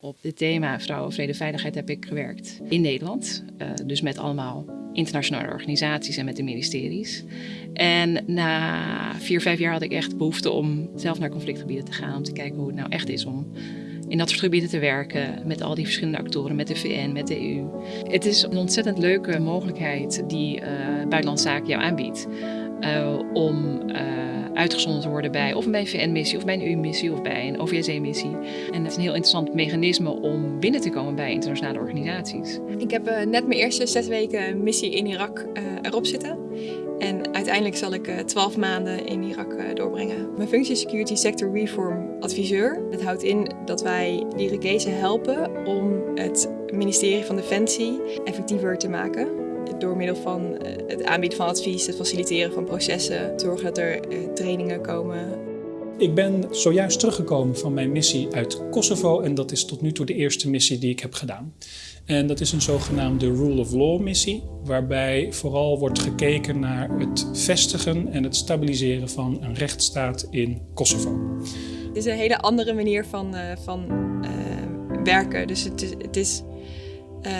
Op dit thema vrouwen, vrede, veiligheid heb ik gewerkt in Nederland. Uh, dus met allemaal internationale organisaties en met de ministeries. En na vier, vijf jaar had ik echt behoefte om zelf naar conflictgebieden te gaan. Om te kijken hoe het nou echt is om in dat soort gebieden te werken. Met al die verschillende actoren, met de VN, met de EU. Het is een ontzettend leuke mogelijkheid die uh, Buitenlandse Zaken jou aanbiedt. Uh, om uitgezonden te worden bij of een VN-missie of bij een EU-missie of bij een OVSE-missie. En het is een heel interessant mechanisme om binnen te komen bij internationale organisaties. Ik heb uh, net mijn eerste zes weken missie in Irak uh, erop zitten. En uiteindelijk zal ik uh, 12 maanden in Irak doorbrengen. Mijn functie is Security Sector Reform Adviseur. Dat houdt in dat wij de Irakezen helpen om het ministerie van Defensie effectiever te maken door middel van eh, het aanbieden van advies, het faciliteren van processen, zorgen dat er eh, trainingen komen. Ik ben zojuist teruggekomen van mijn missie uit Kosovo en dat is tot nu toe de eerste missie die ik heb gedaan. En dat is een zogenaamde Rule of Law missie, waarbij vooral wordt gekeken naar het vestigen en het stabiliseren van een rechtsstaat in Kosovo. Het is een hele andere manier van, uh, van uh, werken. Dus het is, het is uh,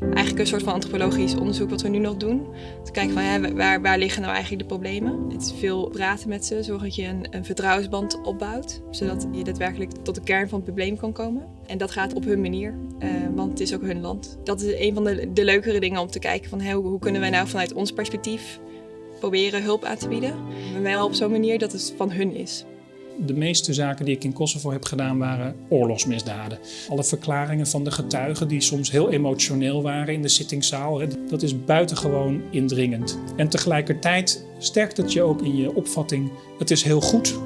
eigenlijk een soort van antropologisch onderzoek wat we nu nog doen. Te kijken van ja, waar, waar liggen nou eigenlijk de problemen. Het is veel praten met ze, zorgen dat je een, een vertrouwensband opbouwt. Zodat je daadwerkelijk tot de kern van het probleem kan komen. En dat gaat op hun manier, uh, want het is ook hun land. Dat is een van de, de leukere dingen om te kijken van hey, hoe, hoe kunnen wij nou vanuit ons perspectief proberen hulp aan te bieden. Maar wel op zo'n manier dat het van hun is. De meeste zaken die ik in Kosovo heb gedaan waren oorlogsmisdaden. Alle verklaringen van de getuigen die soms heel emotioneel waren in de zittingszaal, dat is buitengewoon indringend. En tegelijkertijd sterkt het je ook in je opvatting, het is heel goed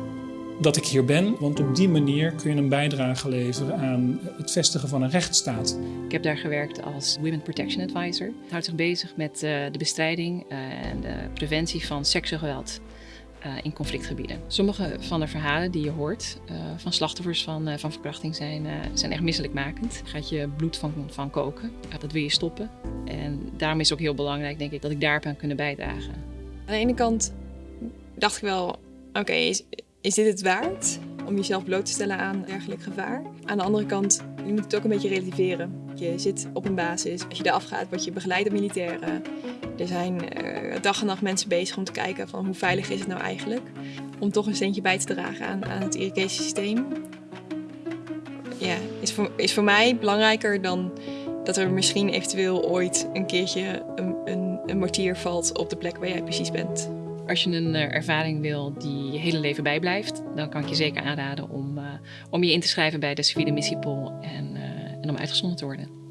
dat ik hier ben, want op die manier kun je een bijdrage leveren aan het vestigen van een rechtsstaat. Ik heb daar gewerkt als Women Protection Advisor. Het houdt zich bezig met de bestrijding en de preventie van seksueel geweld in conflictgebieden. Sommige van de verhalen die je hoort uh, van slachtoffers van, uh, van verkrachting zijn, zijn echt misselijkmakend. Gaat je bloed van, van koken. dat wil je stoppen. En daarom is het ook heel belangrijk, denk ik, dat ik daarop aan kunnen bijdragen. Aan de ene kant dacht ik wel, oké, is dit het waard? Om jezelf bloot te stellen aan dergelijk gevaar. Aan de andere kant, je moet het ook een beetje relativeren. Je zit op een basis. Als je eraf gaat, word je begeleid door militairen. Er zijn uh, dag en nacht mensen bezig om te kijken van hoe veilig is het nou eigenlijk. Om toch een steentje bij te dragen aan, aan het irrigatie systeem. Ja, is voor, is voor mij belangrijker dan dat er misschien eventueel ooit een keertje een, een, een mortier valt op de plek waar jij precies bent. Als je een uh, ervaring wil die je hele leven bijblijft, dan kan ik je zeker aanraden om, uh, om je in te schrijven bij de civiele missiepool en, uh, en om uitgezonden te worden.